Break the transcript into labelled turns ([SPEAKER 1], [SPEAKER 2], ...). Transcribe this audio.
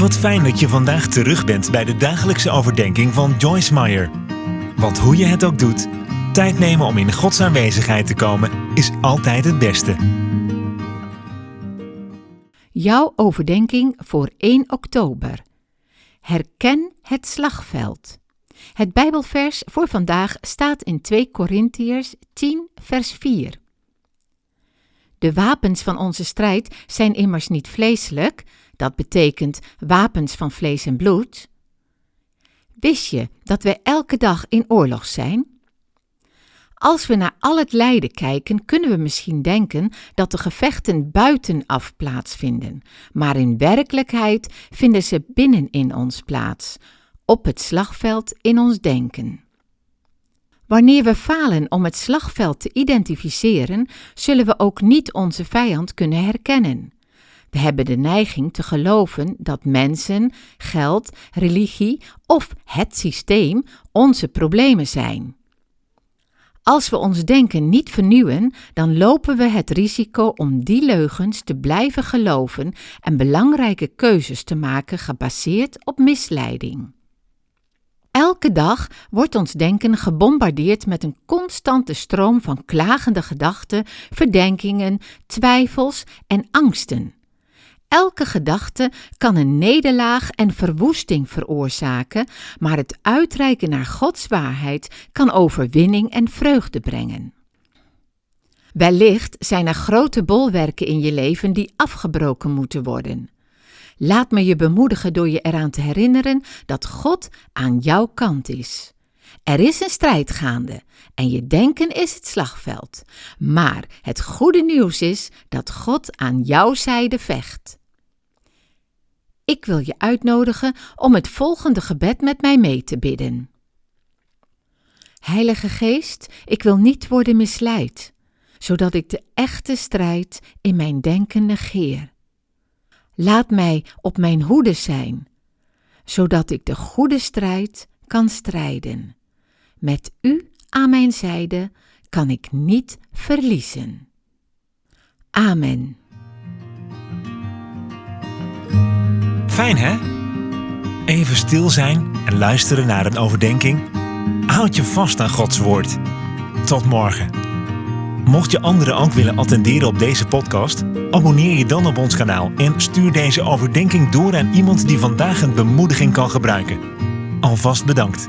[SPEAKER 1] Wat fijn dat je vandaag terug bent bij de dagelijkse overdenking van Joyce Meyer. Want hoe je het ook doet, tijd nemen om in Gods aanwezigheid te komen is altijd het beste.
[SPEAKER 2] Jouw overdenking voor 1 oktober. Herken het slagveld. Het Bijbelvers voor vandaag staat in 2 Korintiërs 10, vers 4. De wapens van onze strijd zijn immers niet vleeselijk, dat betekent wapens van vlees en bloed. Wist je dat wij elke dag in oorlog zijn? Als we naar al het lijden kijken, kunnen we misschien denken dat de gevechten buitenaf plaatsvinden, maar in werkelijkheid vinden ze binnenin ons plaats, op het slagveld in ons denken. Wanneer we falen om het slagveld te identificeren, zullen we ook niet onze vijand kunnen herkennen. We hebben de neiging te geloven dat mensen, geld, religie of het systeem onze problemen zijn. Als we ons denken niet vernieuwen, dan lopen we het risico om die leugens te blijven geloven en belangrijke keuzes te maken gebaseerd op misleiding. Elke dag wordt ons denken gebombardeerd met een constante stroom van klagende gedachten, verdenkingen, twijfels en angsten. Elke gedachte kan een nederlaag en verwoesting veroorzaken, maar het uitreiken naar Gods waarheid kan overwinning en vreugde brengen. Wellicht zijn er grote bolwerken in je leven die afgebroken moeten worden. Laat me je bemoedigen door je eraan te herinneren dat God aan jouw kant is. Er is een strijd gaande en je denken is het slagveld. Maar het goede nieuws is dat God aan jouw zijde vecht. Ik wil je uitnodigen om het volgende gebed met mij mee te bidden. Heilige Geest, ik wil niet worden misleid, zodat ik de echte strijd in mijn denken negeer. Laat mij op mijn hoede zijn, zodat ik de goede strijd kan strijden. Met U aan mijn zijde kan ik niet verliezen. Amen.
[SPEAKER 1] Fijn hè? Even stil zijn en luisteren naar een overdenking. Houd je vast aan Gods woord. Tot morgen. Mocht je anderen ook willen attenderen op deze podcast, abonneer je dan op ons kanaal en stuur deze overdenking door aan iemand die vandaag een bemoediging kan gebruiken. Alvast bedankt.